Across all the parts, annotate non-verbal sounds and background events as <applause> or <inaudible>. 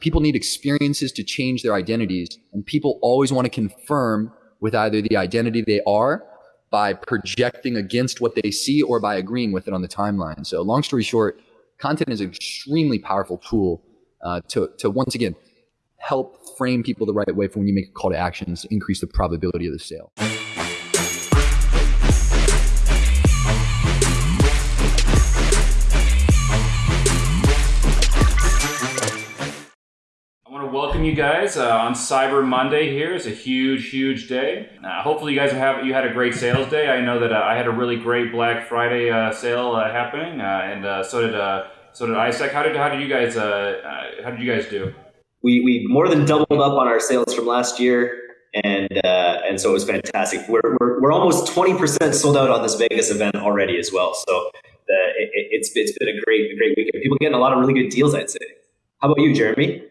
People need experiences to change their identities, and people always want to confirm with either the identity they are by projecting against what they see or by agreeing with it on the timeline. So, long story short, content is an extremely powerful tool uh, to, to once again help frame people the right way for when you make a call to actions, increase the probability of the sale. Welcome you guys uh, on Cyber Monday. Here is a huge, huge day. Uh, hopefully, you guys have you had a great sales day. I know that uh, I had a really great Black Friday uh, sale uh, happening, uh, and so did so did iStack. How did how did you guys how did you guys do? We we more than doubled up on our sales from last year, and and so it was fantastic. We're we're, we're almost twenty percent sold out on this Vegas event already as well. So the, it, it's it's been a great a great weekend. People getting a lot of really good deals. I'd say. How about you, Jeremy?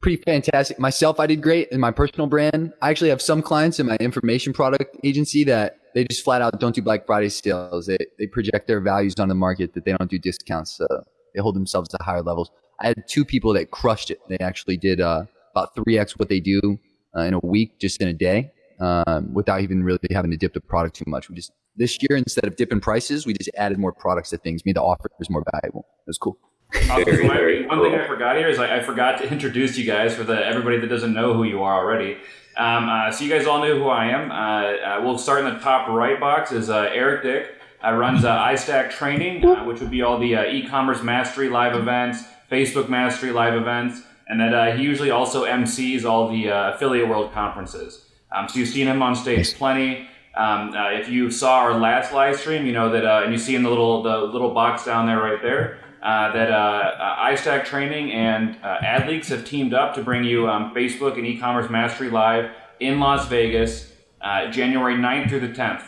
Pretty fantastic. Myself, I did great in my personal brand. I actually have some clients in my information product agency that they just flat out don't do Black Friday sales. They, they project their values on the market that they don't do discounts. So they hold themselves to higher levels. I had two people that crushed it. They actually did uh, about 3x what they do uh, in a week, just in a day, um, without even really having to dip the product too much. We just, this year, instead of dipping prices, we just added more products to things, made the offers more valuable. It was cool. Very, very one cool. thing I forgot here is I, I, forgot to introduce you guys for the everybody that doesn't know who you are already. Um, uh, so you guys all know who I am. Uh, uh, we'll start in the top right box is uh, Eric Dick. I runs uh, iStack Training, uh, which would be all the e-commerce mastery live events, Facebook mastery live events, and that he usually also MCs all the affiliate world conferences. Um, so you've seen him on stage plenty. Um, if you saw our last live stream, you know that, and you see in the little the little box down there right there uh, that uh, uh, iStack Training and uh, AdLeaks have teamed up to bring you um, Facebook and e-commerce mastery live in Las Vegas, uh, January 9th through the 10th.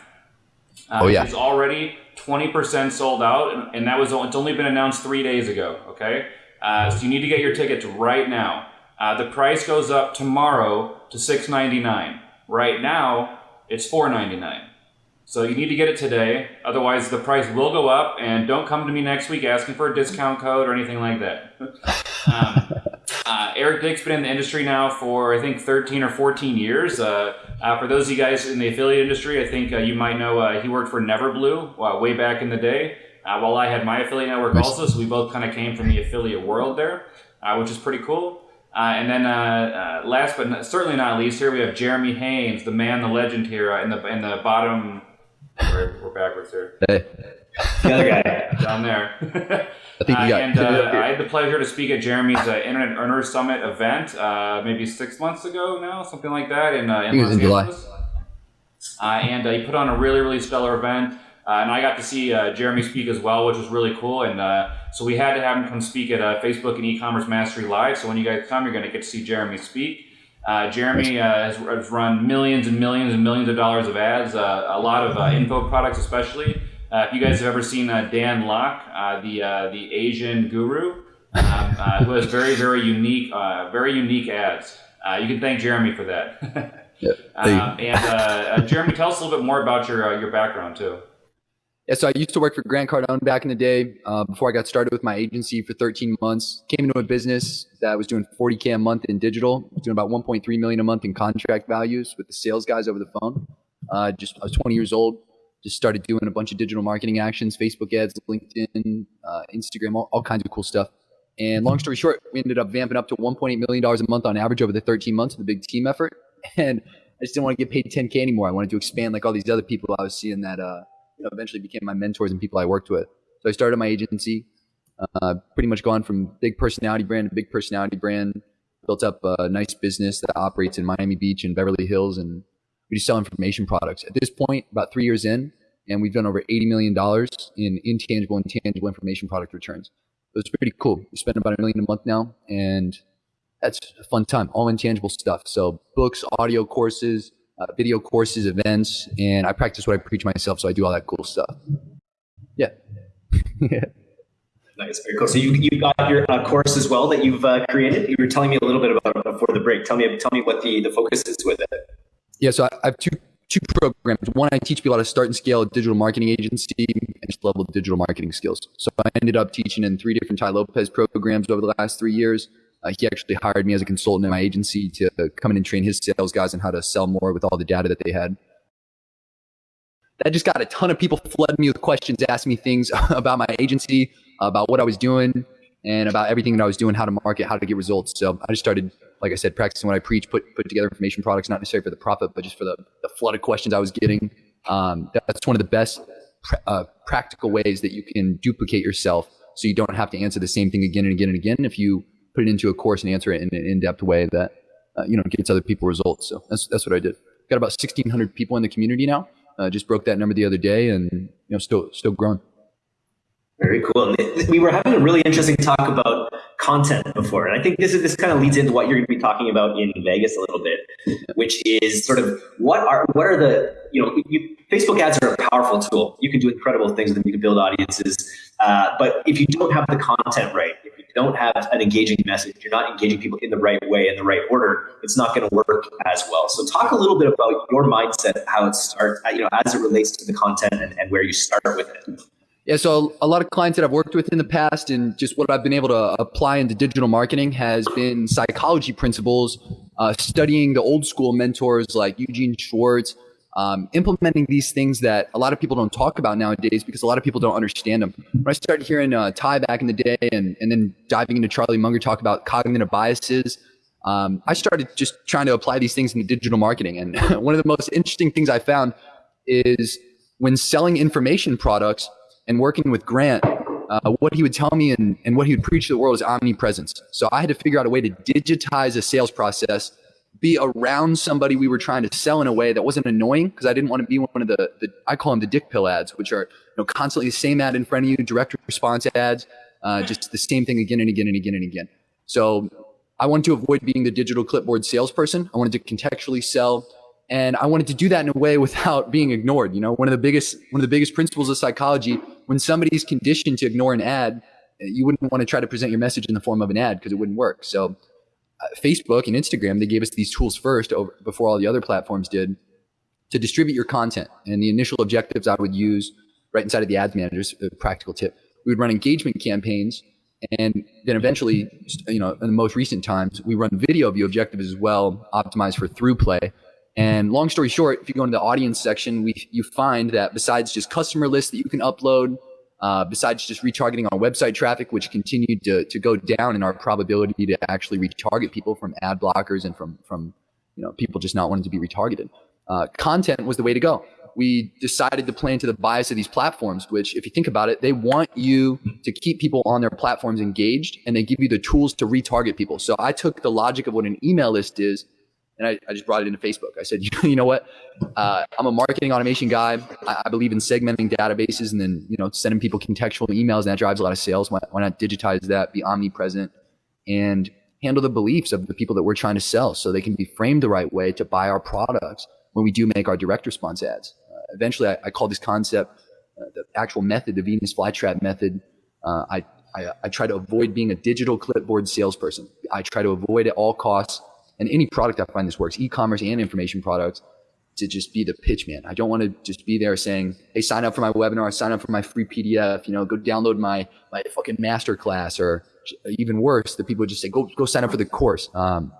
Uh, oh yeah, it's already 20% sold out, and, and, that was it's only been announced three days ago. Okay, so you need to get your tickets right now. the price goes up tomorrow to 6.99. Right now, it's 4.99. So you need to get it today, otherwise the price will go up. And don't come to me next week asking for a discount code or anything like that. <laughs> um, uh, Eric Dick's been in the industry now for I think 13 or 14 years. Uh, uh, for those of you guys in the affiliate industry, I think uh, you might know uh, he worked for Neverblue uh, way back in the day. while I had my affiliate network also, so we both kind of came from the affiliate world there, which is pretty cool. Uh, and then, uh, uh, last but not, certainly not least, here we have Jeremy Haynes, the man, the legend here in the in the bottom we're, we're backwards here. Hey. The other guy. Down there. I think you got uh, and uh, I had the pleasure to speak at Jeremy's uh, Internet Earners Summit event uh, maybe six months ago now, something like that, in, uh, in Los in Angeles. Uh, and he put on a really, really stellar event. and I got to see Jeremy speak as well, which was really cool. And so we had to have him come speak at Facebook and E-commerce Mastery Live. So when you guys come, you're going to get to see Jeremy speak. Uh, Jeremy uh, has, has, run millions and millions and millions of dollars of ads, uh, a lot of uh, info products, especially. Uh, if you guys have ever seen uh, Dan Lok, the the Asian guru, um, who has very very unique very unique ads, you can thank Jeremy for that. <laughs> yep. and Jeremy, tell us a little bit more about your your background too. Yeah, so I used to work for Grant Cardone back in the day uh, before I got started with my agency for 13 months. Came into a business that was doing 40K a month in digital, doing about 1.3 million a month in contract values with the sales guys over the phone. Uh, just I was 20 years old, just started doing a bunch of digital marketing actions, Facebook ads, LinkedIn, uh, Instagram, all, all kinds of cool stuff. And long story short, we ended up vamping up to 1.8 million dollars a month on average over the 13 months of the big team effort. <laughs> And I just didn't want to get paid 10K anymore. I wanted to expand like all these other people I was seeing that uh, you know, eventually became my mentors and people I worked with. So I started my agency, uh, pretty much gone from big personality brand to big personality brand, built up a nice business that operates in Miami Beach and Beverly Hills, and we just sell information products. At this point, about three years in, and we've done over $80 million in intangible and tangible information product returns. So it's pretty cool. We spend about a million a month now, and that's a fun time, all intangible stuff. So books, audio courses, uh, video courses, events, and I practice what I preach myself. So I do all that cool stuff. Yeah. yeah. <laughs> Nice, very cool. So you you got your uh, course as well that you've uh, created. You were telling me a little bit about it before the break. Tell me tell me what the the focus is with it. Yeah, so I have two two programs. One, I teach people how to start and scale a digital marketing agency and just level digital marketing skills. So I ended up teaching in three different Tai Lopez programs over the last three years. Uh, he actually hired me as a consultant in my agency to come in and train his sales guys on how to sell more with all the data that they had. That just got a ton of people flooding me with questions, asking me things <laughs> about my agency, about what I was doing, and about everything that I was doing, how to market, how to get results. So I just started, like I said, practicing what I preach, put put together information products, not necessarily for the profit, but just for the, the flood of questions I was getting. Um, that's one of the best uh, practical ways that you can duplicate yourself, so you don't have to answer the same thing again and again and again. If you put it into a course and answer it in an in-depth way that uh, you know gets other people results. So that's that's what I did. Got about 1,600 people in the community now. Uh, just broke that number the other day, and you know still still growing. Very cool. We were having a really interesting talk about content before, and I think this is this kind of leads into what you're going to be talking about in Vegas a little bit, which is sort of what are what are the you know you, Facebook ads are a powerful tool. You can do incredible things with them. You can build audiences, uh, but if you don't have the content right, if you don't have an engaging message, you're not engaging people in the right way in the right order, it's not going to work as well. So talk a little bit about your mindset, how it starts, you know, as it relates to the content and, and where you start with it. Yeah, so a lot of clients that I've worked with in the past and just what I've been able to apply into digital marketing has been psychology principles, uh, studying the old school mentors like Eugene Schwartz, um, implementing these things that a lot of people don't talk about nowadays because a lot of people don't understand them. When I started hearing uh, Tai back in the day and, and then diving into Charlie Munger talk about cognitive biases, um, I started just trying to apply these things in digital marketing. And <laughs> one of the most interesting things I found is when selling information products, and working with Grant, uh, what he would tell me and, and what he would preach to the world is omnipresence. So I had to figure out a way to digitize a sales process, be around somebody we were trying to sell in a way that wasn't annoying because I didn't want to be one of the, the, I call them the dick pill ads, which are you know constantly the same ad in front of you, direct response ads, uh, just the same thing again and again and again and again. So I wanted to avoid being the digital clipboard salesperson. I wanted to contextually sell and I wanted to do that in a way <laughs> without being ignored. You know, one of the biggest one of the biggest principles of psychology, when somebody's conditioned to ignore an ad, you wouldn't want to try to present your message in the form of an ad because it wouldn't work. So, Facebook and Instagram, they gave us these tools first over, before all the other platforms did to distribute your content. And the initial objectives I would use right inside of the ads managers, a practical tip, we would run engagement campaigns. And then eventually, you know, in the most recent times, we run video view objectives as well, optimized for ThruPlay and long story short, if you go into the audience section, we you find that besides just customer lists that you can upload, uh, besides just retargeting our website traffic, which continued to, to go down in our probability to actually retarget people from ad blockers and from from you know people just not wanting to be retargeted, uh, content was the way to go. We decided to play into the bias of these platforms, which, if you think about it, they want you to keep people on their platforms engaged, and they give you the tools to retarget people. So I took the logic of what an email list is and I, I just brought it into Facebook. I said, <laughs> you know what? Uh, I'm a marketing automation guy. I, I, believe in segmenting databases and then you know sending people contextual emails, and that drives a lot of sales. Why, why not digitize that, be omnipresent, and handle the beliefs of the people that we're trying to sell, so they can be framed the right way to buy our products when we do make our direct response ads. Uh, eventually, I, I, call this concept uh, the actual method, the Venus flytrap method. Uh, I, I, I try to avoid being a digital clipboard salesperson. I try to avoid at all costs and any product I find this works, e-commerce and information products, to just be the pitch man. I don't want to just be there saying, "Hey, sign up for my webinar, sign up for my free PDF, you know, go download my my fucking master class," or even worse, the people just say, "Go go sign up for the course." Um,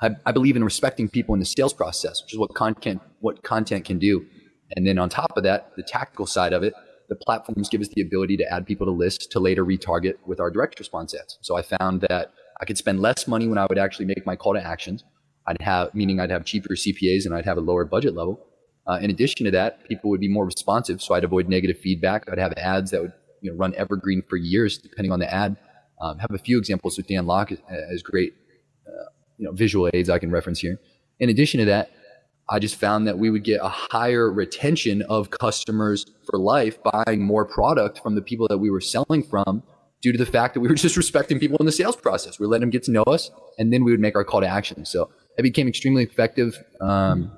I, I believe in respecting people in the sales process, which is what content what content can do. And then on top of that, the tactical side of it, the platforms give us the ability to add people to lists to later retarget with our direct response ads. So I found that I could spend less money when I would actually make my call to actions. I'd have, meaning I'd have cheaper CPAs and I'd have a lower budget level. Uh, in addition to that, people would be more responsive, so I'd avoid negative feedback. I'd have ads that would you know, run evergreen for years, depending on the ad. Um, have a few examples with Dan Lok as great, uh, you know, visual aids I can reference here. In addition to that, I just found that we would get a higher retention of customers for life buying more product from the people that we were selling from due to the fact that we were <laughs> just respecting people in the sales process. We let them get to know us, and then we would make our call to action. So it became extremely effective. Um,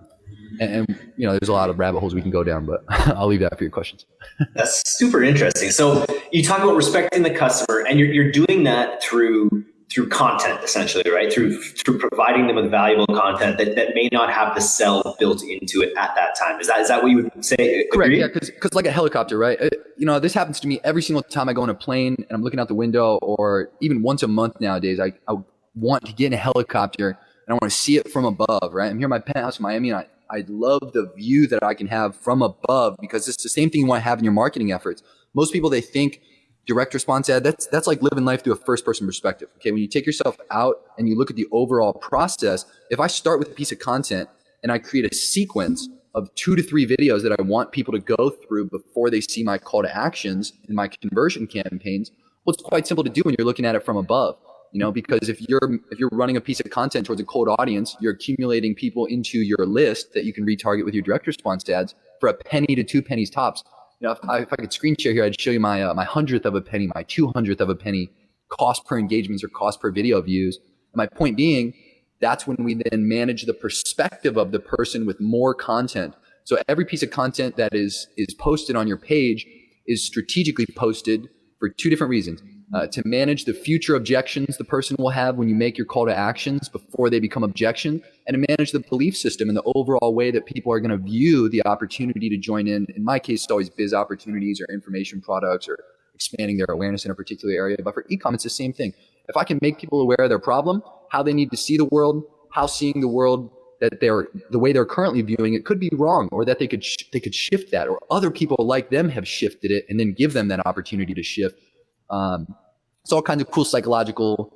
and, and, you know, there's a lot of rabbit holes we can go down, but <laughs> I'll leave that for your questions. <laughs> That's super interesting. So you talk about respecting the customer, and you're, you're doing that through through content essentially right through through providing them with valuable content that, that may not have the sell built into it at that time is that is that what you would say correct yeah because like a helicopter right uh, you know this happens to me every single time i go on a plane and i'm looking out the window or even once a month nowadays i, I want to get in a helicopter and I want to see it from above, right? I'm here in my penthouse in Miami and I, I love the view that I can have from above because it's the same thing you want to have in your marketing efforts. Most people, they think direct response ad, that's, that's like living life through a first person perspective. Okay. When you take yourself out and you look at the overall process, if I start with a piece of content and I create a sequence of two to three videos that I want people to go through before they see my call to actions in my conversion campaigns, well, it's quite simple to do when you're looking at it from above you know because if you're if you're running a piece of content towards a cold audience you're accumulating people into your list that you can retarget with your direct response ads for a penny to two pennies tops you know if I, if I could screen share here i'd show you my uh, my hundredth of a penny my two hundredth of a penny cost per engagements or cost per video views. And my point being that's when we then manage the perspective of the person with more content. So every piece of content that is is posted on your page is strategically posted for two different reasons uh, to manage the future objections the person will have when you make your call to actions before they become objections, and to manage the belief system and the overall way that people are going to view the opportunity to join in. In my case, it's always biz opportunities or information products or expanding their awareness in a particular area. But for ecom, it's the same thing. If I can make people aware of their problem, how they need to see the world, how seeing the world that they're the way they're currently viewing it could be wrong, or that they could they could shift that, or other people like them have shifted it, and then give them that opportunity to shift um, it's all kinds of cool psychological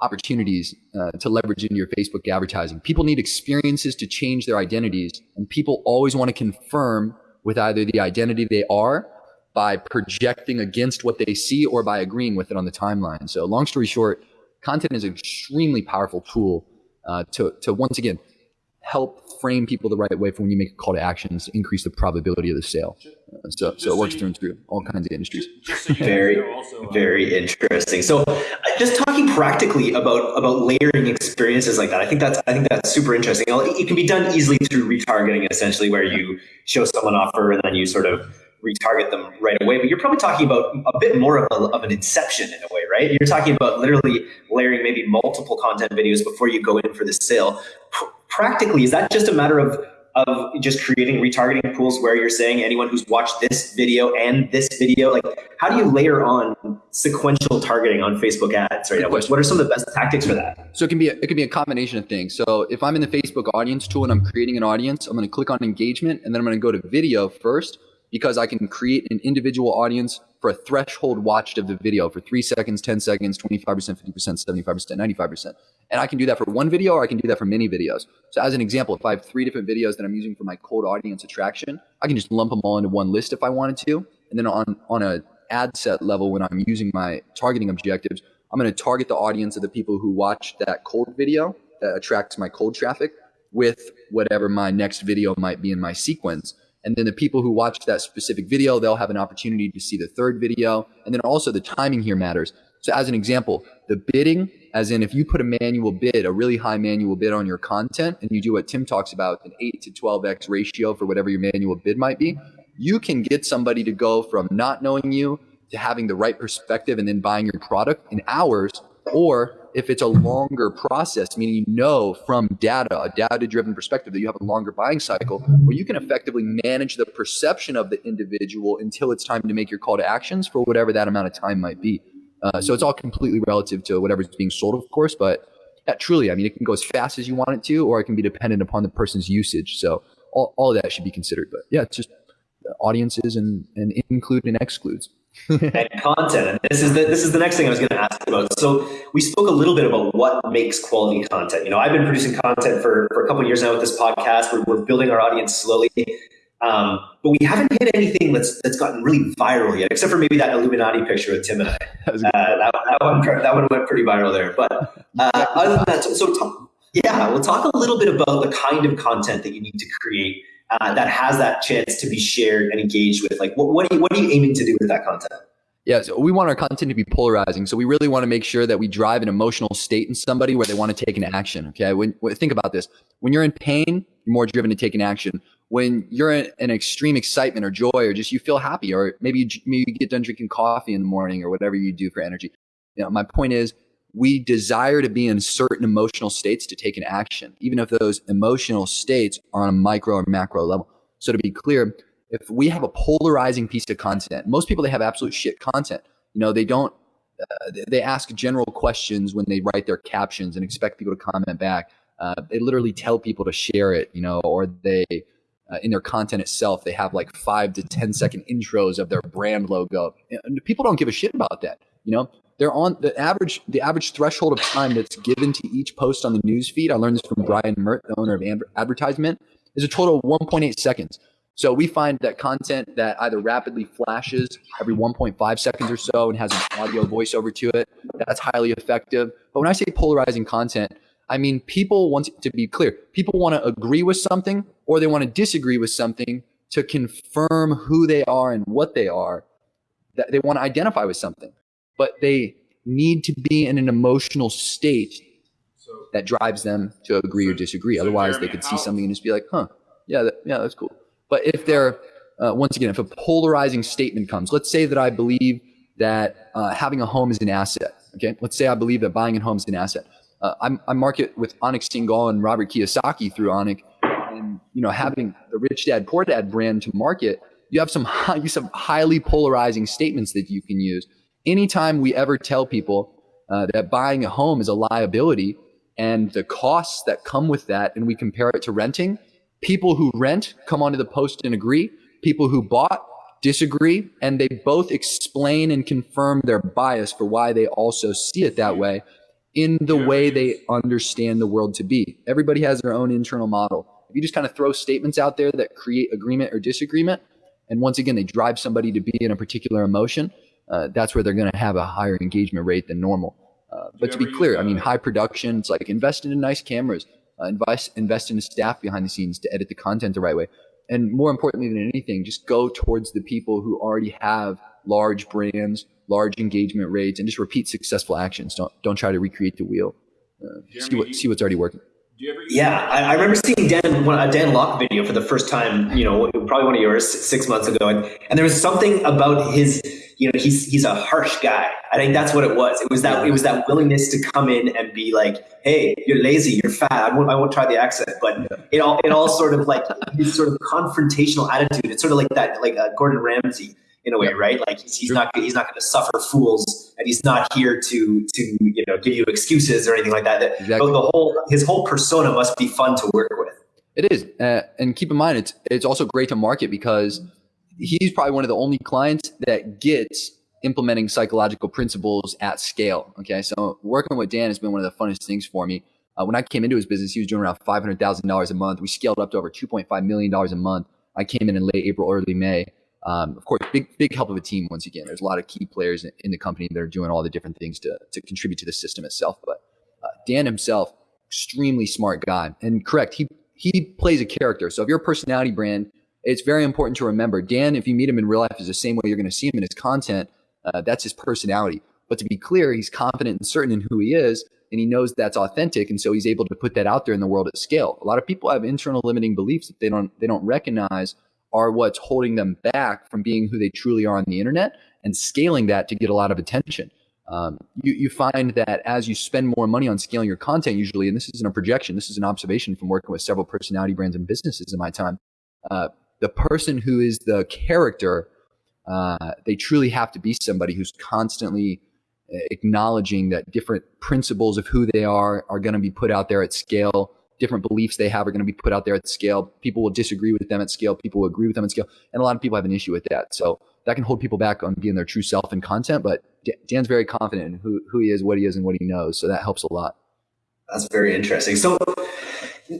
opportunities uh, to leverage into your Facebook advertising. People need experiences to change their identities, and people always want to confirm with either the identity they are by projecting against what they see or by agreeing with it on the timeline. So, long story short, content is an extremely powerful tool uh, to, to once again help frame people the right way for when you make a call to actions, increase the probability of the sale. So, so it works so you, through and through all kinds of industries. Just, just so very, also, uh, very interesting. So, uh, just talking practically about about layering experiences like that, I think that's I think that's super interesting. It can be done easily through retargeting, essentially, where you show someone offer and then you sort of retarget them right away. But you're probably talking about a bit more of, a, of an inception in a way, right? You're talking about literally layering maybe multiple content videos before you go in for the sale practically, is that just a matter of of just creating retargeting pools where you're saying anyone who's watched this video and this video, like how do you layer on sequential targeting on Facebook ads right now? What are some of the best tactics for that? So it can be a, it can be a combination of things. So if I'm in the Facebook audience tool and I'm creating an audience, I'm going to click on engagement and then I'm going to go to video first because I can create an individual audience for a threshold watched of the video for three seconds, 10 seconds, 25%, 50%, 75%, 95%. And I can do that for one video or I can do that for many videos. So as an example, if I have three different videos that I'm using for my cold audience attraction, I can just lump them all into one list if I wanted to. And then on, on a ad set level, when I'm using my targeting objectives, I'm going to target the audience of the people who watch that cold video that attracts my cold traffic with whatever my next video might be in my sequence. And then the people who watch that specific video, they'll have an opportunity to see the third video. And then also the timing here matters. So as an example, the bidding, as in if you put a manual bid, a really high manual bid on your content, and you do what Tim talks about, an 8 to 12x ratio for whatever your manual bid might be, you can get somebody to go from not knowing you to having the right perspective and then buying your product in hours or if it's a longer process, meaning you know from data, a data driven perspective, that you have a longer buying cycle, where you can effectively manage the perception of the individual until it's time to make your call to actions for whatever that amount of time might be. Uh, so it's all completely relative to whatever's being sold, of course, but yeah, truly, I mean, it can go as fast as you want it to, or it can be dependent upon the person's usage. So all, all of that should be considered. But yeah, it's just audiences and, and include and excludes. And content. And this is the this is the next thing I was going to ask about. So we spoke a little bit about what makes quality content. You know, I've been producing content for, for a couple years now with this podcast. We're, we're building our audience slowly, um, but we haven't hit anything that's that's gotten really viral yet, except for maybe that Illuminati picture with Tim and I. <laughs> that, uh, that, that, one that one went pretty viral there. But uh, other than that, so, so talk, yeah, we'll talk a little bit about the kind of content that you need to create uh, that has that chance to be shared and engaged with? Like, what, what, are you, what are you aiming to do with that content? Yeah, so we want our content to be polarizing. So we really want to make sure that we drive an emotional state in somebody where they want to take an action. Okay, when, when think about this, when you're in pain, you're more driven to take an action. When you're in an extreme excitement or joy, or just you feel happy, or maybe you, maybe you get done drinking coffee in the morning, or whatever you do for energy. You know, my point is, we desire to be in certain emotional states to take an action, even if those emotional states are on a micro or macro level. So to be clear, if we have a polarizing piece of content, most people they have absolute shit content. You know, they don't uh, they ask general questions when they write their captions and expect people to comment back. Uh, they literally tell people to share it, you know, or they uh, in their content itself they have like five to ten second intros of their brand logo. And people don't give a shit about that, you know. They're on the average the average threshold of time that's given to each post on the news feed. I learned this from Brian Mert, the owner of Advertisement, is a total of 1.8 seconds. So we find that content that either rapidly flashes every 1.5 seconds or so and has an audio voiceover to it, that's highly effective. But when I say polarizing content, I mean people want to be clear. People want to agree with something or they want to disagree with something to confirm who they are and what they are. That they want to identify with something, but they need to be in an emotional state that drives them to agree or disagree. Otherwise, they could see something and just be like, "Huh, yeah, that, yeah, that's cool." But if they're, uh, once again, if a polarizing statement comes, let's say that I believe that uh, having a home is an asset. Okay, let's say I believe that buying a home is an asset. Uh, I'm, I market with Anik Singal and Robert Kiyosaki through Anik, and you know having the Rich Dad Poor Dad brand to market, you have some high, <laughs> you have highly polarizing statements that you can use. Anytime we ever tell people uh, that buying a home is a liability and the costs that come with that, and we compare it to renting, People who rent come onto the post and agree. People who bought disagree, and they both explain and confirm their bias for why they also see it that way in the way they understand the world to be. Everybody has their own internal model. If you just kind of throw statements out there that create agreement or disagreement, and once again, they drive somebody to be in a particular emotion, uh, that's where they're going to have a higher engagement rate than normal. Uh, but to be clear, I mean, high production, it's like invest in nice cameras, uh, invest invest in a staff behind the scenes to edit the content the right way and more importantly than anything just go towards the people who already have large brands large engagement rates and just repeat successful actions don't don't try to recreate the wheel uh, see what see what's already working yeah, I, I, remember seeing Dan one, a Dan Lok video for the first time. You know, probably one of yours six months ago, and, and there was something about his. You know, he's he's a harsh guy. I think that's what it was. It was that it was that willingness to come in and be like, "Hey, you're lazy, you're fat. I won't I won't try the accent." But it all it all sort of like his sort of confrontational attitude. It's sort of like that, like uh, Gordon Ramsay in a way, right? Like he's, he's not he's not going to suffer fools, and he's not here to to you know give you excuses or anything like that. Exactly. The whole his whole persona must be fun to work with. It is, uh, and keep in mind, it's it's also great to market because he's probably one of the only clients that gets implementing psychological principles at scale. Okay, so working with Dan has been one of the funnest things for me. Uh, when I came into his business, he was doing around five hundred thousand dollars a month. We scaled up to over two point five million dollars a month. I came in in late April, early May. Um, of course, big big help of a team. Once again, there's a lot of key players in, the company that are doing all the different things to to contribute to the system itself. But uh, Dan himself, extremely smart guy, and correct. He he plays a character. So if you're a personality brand, it's very important to remember Dan. If you meet him in real life, is the same way you're going to see him in his content. Uh, that's his personality. But to be clear, he's confident and certain in who he is, and he knows that's authentic, and so he's able to put that out there in the world at scale. A lot of people have internal limiting beliefs that they don't they don't recognize are what's holding them back from being who they truly are on the internet and scaling that to get a lot of attention. Um, you, you find that as you spend more money on scaling your content, usually, and this isn't a projection, this is an observation from working with several personality brands and businesses in my time. Uh, the person who is the character, uh, they truly have to be somebody who's constantly uh, acknowledging that different principles of who they are are going to be put out there at scale different beliefs they have are going to be put out there at scale. People will disagree with them at scale. People will agree with them at scale. And a lot of people have an issue with that. So that can hold people back on being their true self and content. But Dan's very confident in who, who he is, what he is, and what he knows. So that helps a lot. That's very interesting. So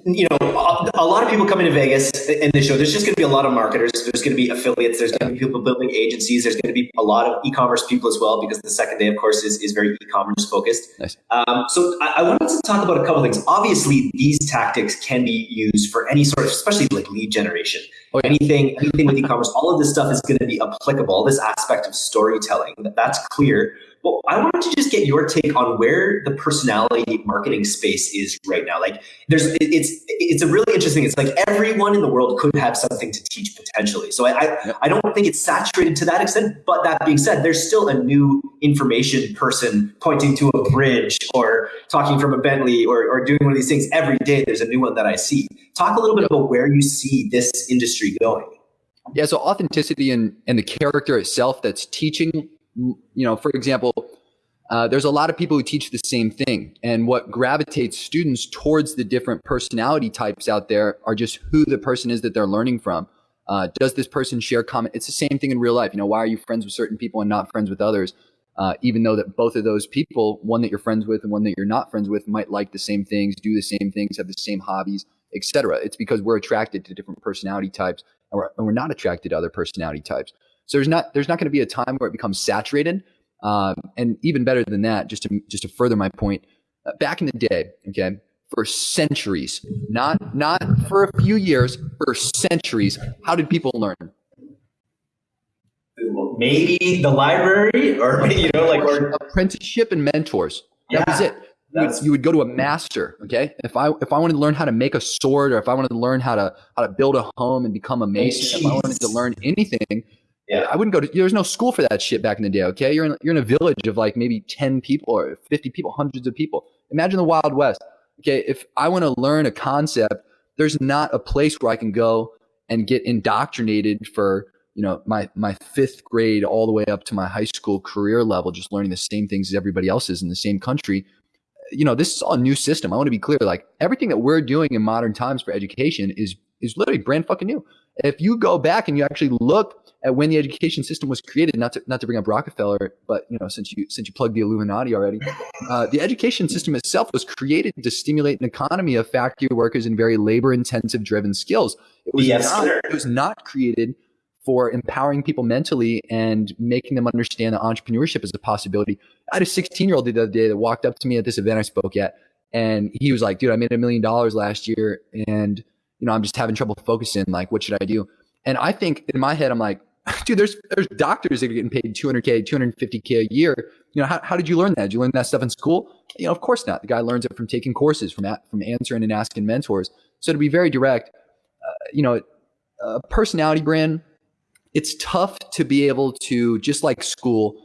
you know, a, lot of people come into Vegas in the show. There's just going to be a lot of marketers. There's going to be affiliates. There's going to be people building agencies. There's going to be a lot of e-commerce people as well, because the second day, of course, is, is very e-commerce focused. Nice. Um, so I, I, wanted to talk about a couple things. Obviously, these tactics can be used for any sort of, especially like lead generation. Oh, yeah. Anything, anything with e-commerce, all of this stuff is going to be applicable. This aspect of storytelling, that's clear. Well, I wanted to just get your take on where the personality marketing space is right now. Like, there's it's it's a really interesting. It's like everyone in the world could have something to teach potentially. So I I, I don't think it's saturated to that extent. But that being said, there's still a new information person pointing to a bridge or talking from a Bentley or or doing one of these things every day. There's a new one that I see. Talk a little bit about where you see this industry going. Yeah, so authenticity and, and the character itself that's teaching you know, for example, uh, there's a lot of people who teach the same thing. And what gravitates students towards the different personality types out there are just who the person is that they're learning from. Uh, does this person share common? It's the same thing in real life. You know, why are you friends with certain people and not friends with others? Uh, even though that both of those people, one that you're friends with and one that you're not friends with, might like the same things, do the same things, have the same hobbies, etc. It's because we're attracted to different personality types, and we're, and we're not attracted to other personality types. So there's not there's not going to be a time where it becomes saturated. Um, and even better than that, just to just to further my point, uh, back in the day, okay, for centuries, not not for a few years, for centuries, how did people learn? Maybe the library, or <laughs> you know, like or apprenticeship and mentors. That yeah, was it. You would, you would, go to a master. Okay, if I if I wanted to learn how to make a sword, or if I wanted to learn how to how to build a home and become a mason, if I wanted to learn anything, yeah. I wouldn't go to, there's no school for that shit back in the day. Okay. You're in, you're in a village of like maybe 10 people or 50 people, hundreds of people. Imagine the Wild West. Okay. If I want to learn a concept, there's not a place where I can go and get indoctrinated for, you know, my, my fifth grade all the way up to my high school career level, just learning the same things as everybody else is in the same country. You know, this is all a new system. I want to be clear. Like everything that we're doing in modern times for education is, is literally brand fucking new. If you go back and you actually look at when the education system was created, not to not to bring up Rockefeller, but you know, since you since you plugged the Illuminati already, uh, the education system itself was created to stimulate an economy of factory workers and very labor intensive driven skills. It was yes, not, it was not created for empowering people mentally and making them understand that entrepreneurship is a possibility. I had a 16 year old the other day that walked up to me at this event I spoke at, and he was like, "Dude, I made a million dollars last year, and you know, I'm just having trouble focusing. Like, what should I do?" And I think in my head, I'm like, <laughs> dude, there's there's doctors that are getting paid 200k, 250k a year. You know, how, how did you learn that? Did you learn that stuff in school? You know, of course not. The guy learns it from taking courses, from from answering and asking mentors. So to be very direct, uh, you know, a personality brand, it's tough to be able to just like school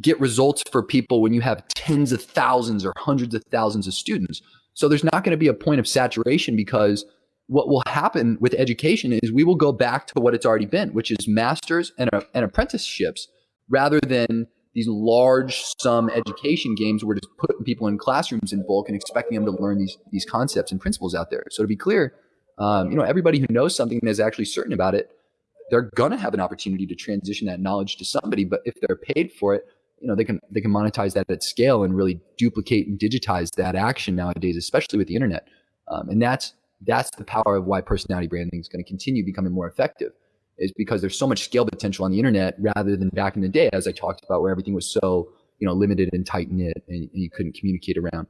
get results for people when you have tens of thousands or hundreds of thousands of students. So there's not going to be a point of saturation because what will happen with education is we will go back to what it's already been, which is masters and, uh, and apprenticeships rather than these large sum education games where just putting people in classrooms in bulk and expecting them to learn these, these concepts and principles out there. So to be clear, um, you know, everybody who knows something and is actually certain about it, they're going to have an opportunity to transition that knowledge to somebody. But if they're paid for it, you know, they can, they can monetize that at scale and really duplicate and digitize that action nowadays, especially with the internet. Um, and that's, that's the power of why personality branding is going to continue becoming more effective is because there's so much scale potential on the internet rather than back in the day as i talked about where everything was so you know limited and tight knit and, and you couldn't communicate around.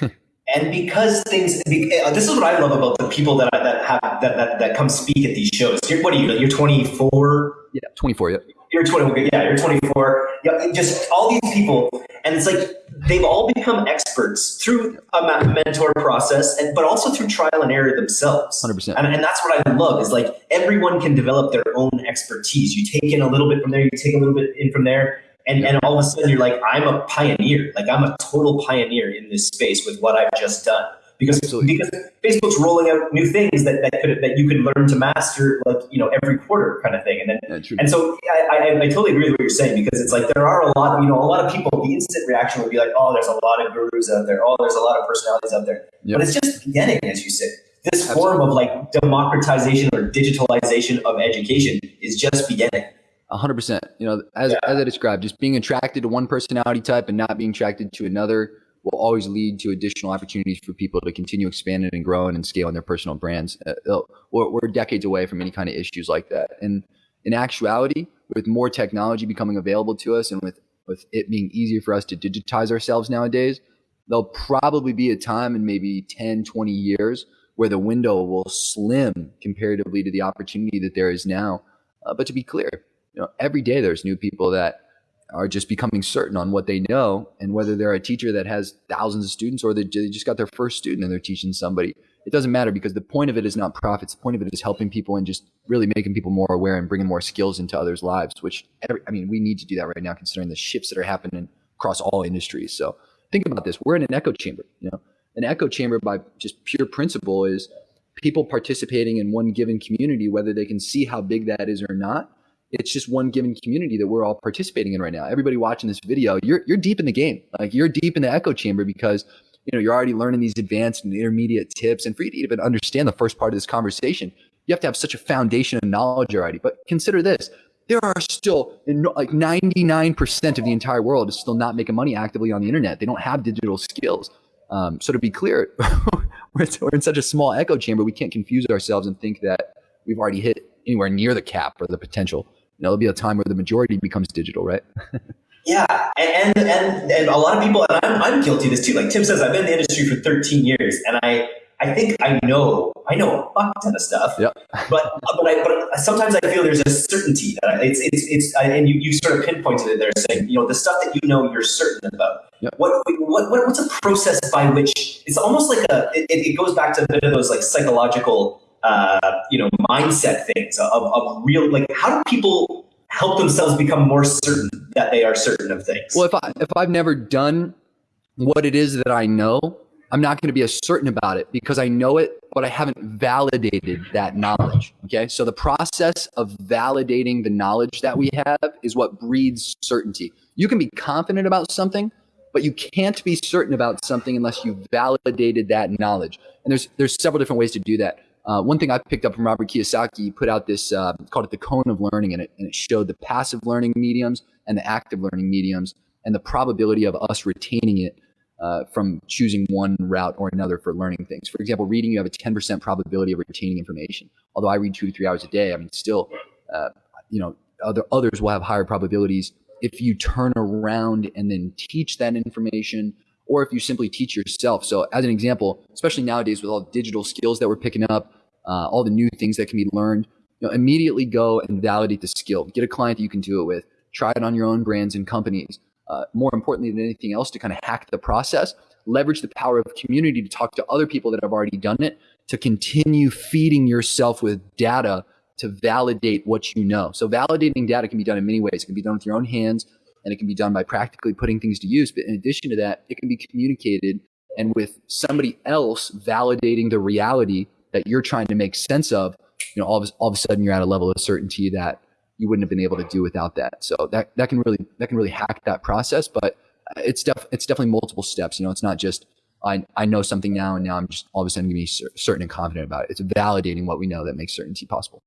<laughs> And because things uh, this is what i love about the people that that have that that, that come speak at these shows. You're, what are you you're 24 yeah 24 yeah you're 20 yeah you're 24 yeah, just all these people and it's like they've all become experts through a mentor process, and but also through trial and error themselves. Hundred percent. And, and that's what I love is like everyone can develop their own expertise. You take in a little bit from there, you take a little bit in from there, and and all of a sudden you're like, I'm a pioneer. Like I'm a total pioneer in this space with what I've just done because Absolutely. because Facebook's rolling out new things that, that could that you could learn to master like you know every quarter kind of thing and then yeah, and so I, I, I, totally agree with what you're saying because it's like there are a lot you know a lot of people the instant reaction would be like oh there's a lot of gurus out there oh there's a lot of personalities out there yep. but it's just beginning as you said this Absolutely. form of like democratization or digitalization of education is just beginning. hundred percent. You know, as, yeah. as I described, just being attracted to one personality type and not being attracted to another will always lead to additional opportunities for people to continue expanding and growing and scaling their personal brands. Uh, we're, we're, decades away from any kind of issues like that. And in actuality, with more technology becoming available to us and with, with it being easier for us to digitize ourselves nowadays, there'll probably be a time in maybe 10, 20 years where the window will slim comparatively to the opportunity that there is now. Uh, but to be clear, you know, every day there's new people that are just becoming certain on what they know and whether they're a teacher that has thousands of students or they just got their first student and they're teaching somebody. It doesn't matter because the point of it is not profits. The point of it is helping people and just really making people more aware and bringing more skills into others lives which every, i mean we need to do that right now considering the shifts that are happening across all industries. So think about this. We're in an echo chamber you know? An echo chamber by just pure principle is people participating in one given community whether they can see how big that is or not it's just one given community that we're all participating in right now. Everybody watching this video, you're you're deep in the game. Like you're deep in the echo chamber because you know you're already learning these advanced and intermediate tips. And for you to even understand the first part of this conversation, you have to have such a foundation of knowledge already. But consider this: there are still like 99% of the entire world is still not making money actively on the internet. They don't have digital skills. Um, so to be clear, <laughs> we're, we're in such a small echo chamber, we can't confuse ourselves and think that we've already hit anywhere near the cap or the potential there'll be a time where the majority becomes digital, right? <laughs> yeah, and, and and and a lot of people, and I'm, I'm guilty of this too. Like Tim says, I've been in the industry for 13 years, and I I think I know I know a fuck ton of stuff. Yep. <laughs> But but I, but sometimes I feel there's a certainty that it's it's it's and you, you sort of pinpointed it there, saying you know the stuff that you know you're certain about. Yep. What, what what what's a process by which it's almost like a it, it goes back to a bit of those like psychological uh, you know, mindset things of, of real, like how do people help themselves become more certain that they are certain of things? Well, if I, if I've never done what it is that I know, I'm not going to be as certain about it because I know it, but I haven't validated that knowledge. Okay. So the process of validating the knowledge that we have is what breeds certainty. You can be confident about something, but you can't be certain about something unless you validated that knowledge. And there's there's several different ways to do that. Uh, one thing I picked up from Robert Kiyosaki, put out this, uh, called it the cone of learning, and it, and it showed the passive learning mediums and the active learning mediums and the probability of us retaining it uh, from choosing one route or another for learning things. For example, reading, you have a 10% probability of retaining information. Although I read two to three hours a day, I mean, still, uh, you know, other, others will have higher probabilities if you turn around and then teach that information or if you simply teach yourself. So, as an example, especially nowadays with all the digital skills that we're picking up, uh, all the new things that can be learned, you know, immediately go and validate the skill. Get a client that you can do it with. Try it on your own brands and companies. Uh, more importantly than anything else, to kind of hack the process, leverage the power of community to talk to other people that have already done it, to continue feeding yourself with data to validate what you know. So, validating data can be done in many ways. It can be done with your own hands and it can be done by practically putting things to use. But in addition to that, it can be communicated and with somebody else validating the reality that you're trying to make sense of, you know, all of, all of a sudden you're at a level of certainty that you wouldn't have been able to do without that. So that, that can really, that can really hack that process, but uh, it's def, it's definitely multiple steps. You know, it's not just, I, I know something now and now I'm just all of a sudden to be certain and confident about it. It's validating what we know that makes certainty possible.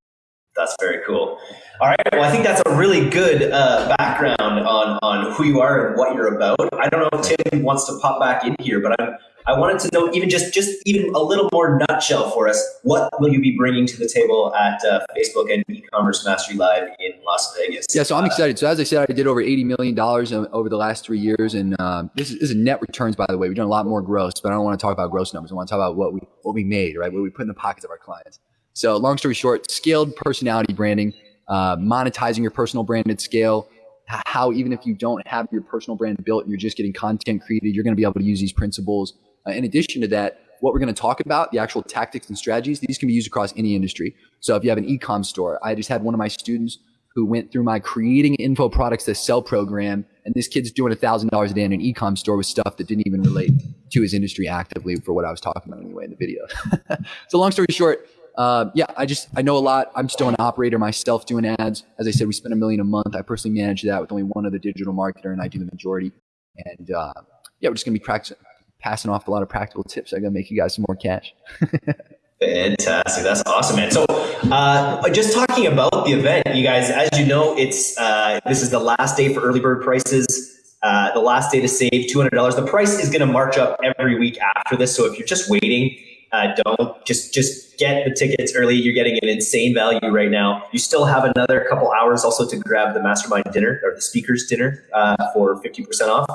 That's very cool. All right. Well, I think that's a really good uh, background on, on who you are and what you're about. I don't know if Tim wants to pop back in here, but I'm, I wanted to know even just just even a little more nutshell for us. What will you be bringing to the table at uh, Facebook and e-commerce mastery live in Las Vegas? Yeah, so I'm excited. So as I said, I did over 80 million dollars over the last three years, and um, this, is, this, is, net returns, by the way. We've done a lot more gross, but I don't want to talk about gross numbers. I want to talk about what we what we made, right? What we put in the pockets of our clients. So, long story short, scaled personality branding, uh, monetizing your personal brand at scale. How even if you don't have your personal brand built and you're just getting content created, you're going to be able to use these principles. Uh, in addition to that, what we're going to talk about, the actual tactics and strategies, these can be used across any industry. So if you have an e-com store, I just had one of my students who went through my creating info products to sell program, and this kid's doing a thousand dollars a day in an e-com store with stuff that didn't even relate to his industry actively for what I was talking about anyway in the video. <laughs> so long story short, uh, yeah, I just I know a lot. I'm still an operator myself doing ads. As I said, we spend a million a month. I personally manage that with only one other digital marketer, and I do the majority. And uh, yeah, we're just gonna be practicing, passing off a lot of practical tips. I'm gonna make you guys some more cash. <laughs> Fantastic. That's awesome, man. So, uh, just talking about the event, you guys, as you know, it's uh, this is the last day for early bird prices. Uh, the last day to save $200. The price is going to march up every week after this. So if you're just waiting, uh, don't just just get the tickets early. You're getting an insane value right now. You still have another couple hours also to grab the mastermind dinner or the speakers dinner uh, for fifty percent off.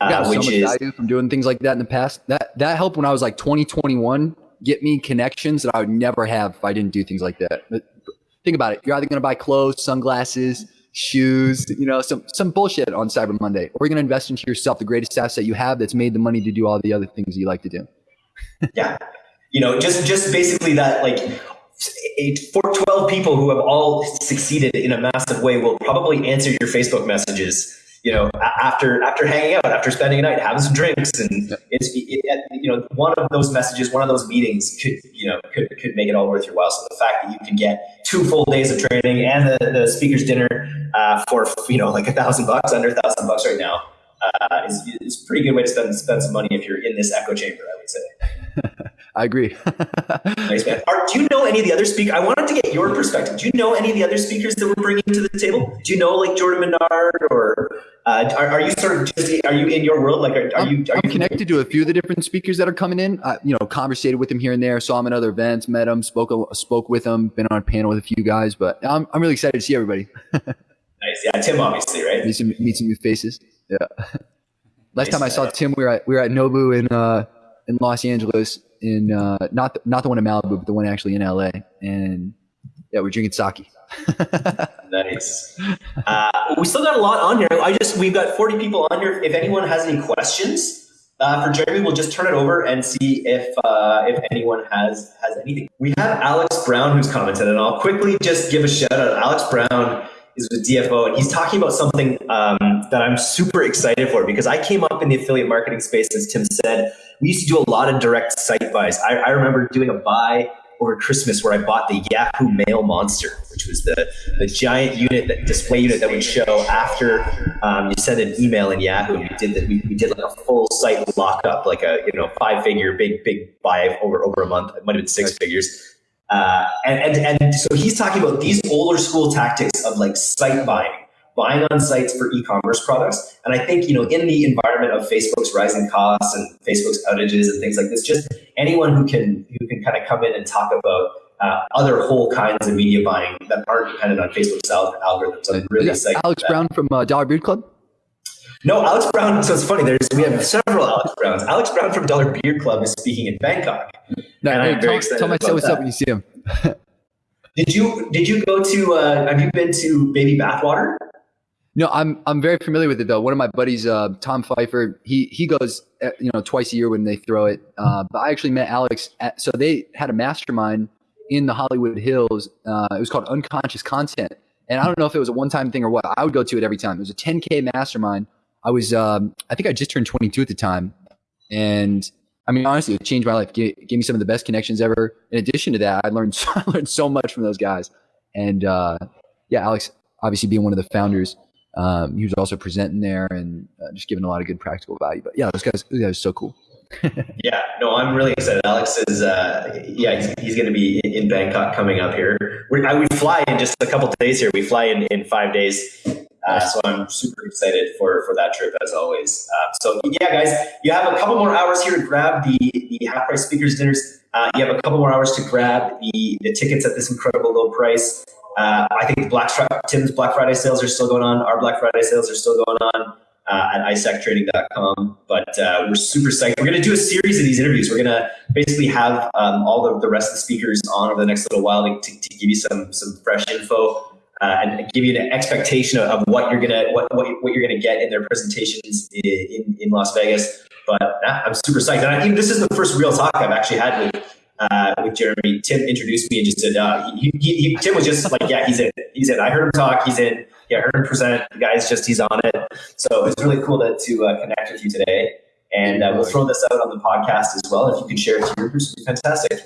Uh, which so much is value from doing things like that in the past. That that helped when I was like 20, 21, get me connections that I would never have if I didn't do things like that. But think about it. You're either going to buy clothes, sunglasses, shoes, you know, some some bullshit on Cyber Monday, or you're going to invest into yourself, the greatest asset you have that's made the money to do all the other things you like to do. yeah you know, just just basically that like eight, four, 12 people who have all succeeded in a massive way will probably answer your Facebook messages. You know, after after hanging out, after spending a night, having some drinks, and it's it, you know one of those messages, one of those meetings could you know could, could make it all worth your while. So the fact that you can get two full days of training and the, the speaker's dinner uh, for you know like a thousand bucks, under a thousand bucks right now, uh, is, is a pretty good way to spend spend some money if you're in this echo chamber. I would say. <laughs> I agree. nice man. Are, do you know any of the other speakers? I wanted to get your perspective. Do you know any of the other speakers that we're bringing to the table? Do you know like Jordan Menard or uh, are, are, you sort of just are you in your world? Like, are, are you? Are I'm you connected to a few of the different speakers that are coming in. I, you know, conversated with them here and there. Saw them at other events, met them, spoke spoke with them, been on a panel with a few guys. But I'm I'm really excited to see everybody. <laughs> nice, yeah. Tim, obviously, right? Meet some meet some new faces. Yeah. <laughs> Last nice, time I saw Tim, we were at we were at Nobu in uh, in Los Angeles in uh, not the, not the one in Malibu, but the one actually in LA. And yeah, we're drinking sake. <laughs> nice. Uh, we still got a lot on here. I just we've got 40 people on here. If anyone has any questions uh, for Jeremy, we'll just turn it over and see if uh, if anyone has has anything. We have Alex Brown who's commented, and I'll quickly just give a shout out. Alex Brown is with DFO, and he's talking about something um, that I'm super excited for because I came up in the affiliate marketing space, as Tim said. We used to do a lot of direct site buys. I, I remember doing a buy over Christmas where I bought the Yahoo Mail Monster, which was the, the giant unit that display unit that would show after um, you send an email in Yahoo. We did that. We, we did like a full site lockup, like a you know five figure big big buy over over a month. It might have been six figures. Uh, and, and, and so he's talking about these older school tactics of like site buying, buying on sites for e-commerce products. And I think, you know, in the environment of Facebook's rising costs and Facebook's outages and things like this, just anyone who can, who can kind of come in and talk about uh, other whole kinds of media buying that aren't dependent on Facebook's algorithms. I'm really excited. Alex Brown from uh, Dollar Beard Club? No, Alex Brown. So it's funny. There's we have several Alex Browns. Alex Brown from Dollar Beard Club is speaking in Bangkok. No, hey, tell, tell my what's up when you see him. <laughs> did you did you go to? Uh, have you been to Baby Bathwater? No, I'm I'm very familiar with it though. One of my buddies, uh, Tom Pfeiffer, he he goes uh, you know twice a year when they throw it. Uh, but I actually met Alex. At, so they had a mastermind in the Hollywood Hills. Uh, it was called Unconscious Content, and I don't know if it was a one time thing or what. I would go to it every time. It was a 10k mastermind I was, um, I think I just turned 22 at the time. And I mean, honestly, it changed my life. Gave, gave me some of the best connections ever. In addition to that, I learned, <laughs> I learned so much from those guys. And uh, yeah, Alex, obviously being one of the founders, um, he was also presenting there and uh, just giving a lot of good practical value. But yeah, those guys, those guys are so cool. <laughs> yeah, no, I'm really excited. Alex is, uh, yeah, he's, he's going to be in, in, Bangkok coming up here. We're, I, we fly in just a couple days here. We fly in, in five days uh, so I'm super excited for for that trip as always. Uh, so yeah, guys, you have a couple more hours here to grab the the half price speakers dinners. Uh, you have a couple more hours to grab the the tickets at this incredible low price. Uh, I think Black Tim's Black Friday sales are still going on. Our Black Friday sales are still going on. Uh, at istacktraining.com. But uh, we're super psyched. We're going to do a series of these interviews. We're going to basically have um, all the, the rest of the speakers on over the next little while to, to, to give you some some fresh info uh, and give you an expectation of, of what you're gonna what, what, what you're gonna get in their presentations in, in Las Vegas. But I'm super psyched. And I this is the first real talk I've actually had with uh, with Jeremy. Tim introduced me and just said uh, he, he, he, Tim was just like, yeah, he's in. He's in. I heard him talk. He's in. Yeah, I heard him present. The guy's just he's on it. So it's really cool to, to uh, connect with you today. And uh, we'll throw this out on the podcast as well. If you can share it to your groups, would be fantastic.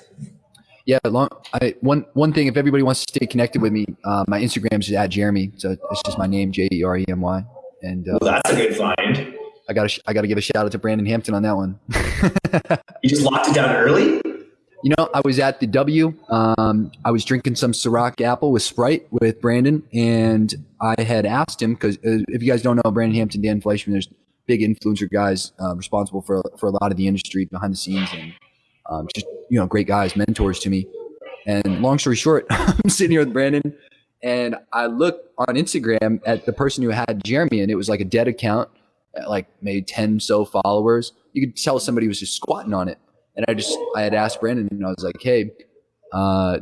Yeah, long. I one one thing. If everybody wants to stay connected with me, uh, my Instagram is at Jeremy. So it's just my name, J E R E M Y. And uh, well, that's a good find. I got to I got to give a shout out to Brandon Hampton on that one. <laughs> you just locked it down early. You know, I was at the W. Um, I was drinking some Ciroc Apple with Sprite with Brandon, and I had asked him because uh, if you guys don't know Brandon Hampton, Dan Fleyshman, there's big influencer guys uh, responsible for for a lot of the industry behind the scenes and um, just you know great guys, mentors to me. And long story short, <laughs> I'm sitting here with Brandon, and I look on Instagram at the person who had Jeremy, and it was like a dead account, like maybe ten so followers. You could tell somebody was just squatting on it. And I just I had asked Brandon, and I was like, "Hey, uh,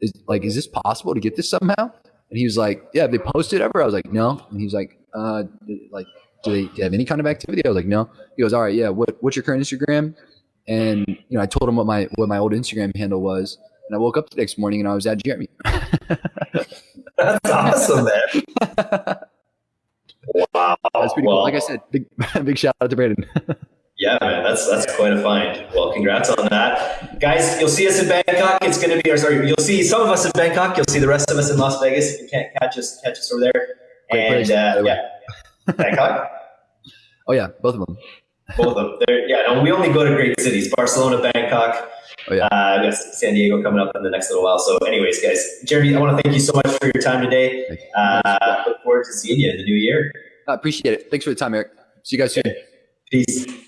is like is this possible to get this somehow?" And he was like, "Yeah, they posted ever?" I was like, "No." And he was like, uh, like do they, do they have any kind of activity? I was like, no. He goes, all right, yeah. What, what's your current Instagram? And you know, I told him what my what my old Instagram handle was, and I woke up the next morning and I was at Jeremy. <laughs> That's awesome, man. wow, <laughs> that's pretty well, cool. Like I said, big <laughs> big shout out to Brandon. Yeah, man, that's that's quite a find. Well, congrats on that, guys. You'll see us in Bangkok. It's going to be, or sorry, you'll see some of us in Bangkok. You'll see the rest of us in Las Vegas. If you can't catch us, catch us over there. Great and place, uh, yeah, Bangkok. Oh yeah, both of them. Both of them. Yeah, no, we only go to great cities: Barcelona, Bangkok. Oh yeah. Uh, we got San Diego coming up in the next little while. So, anyways, guys, Jeremy, I want to thank you so much for your time today. Uh, look forward to seeing you in the new year. I appreciate it. Thanks for the time, Eric. See you guys soon. Peace.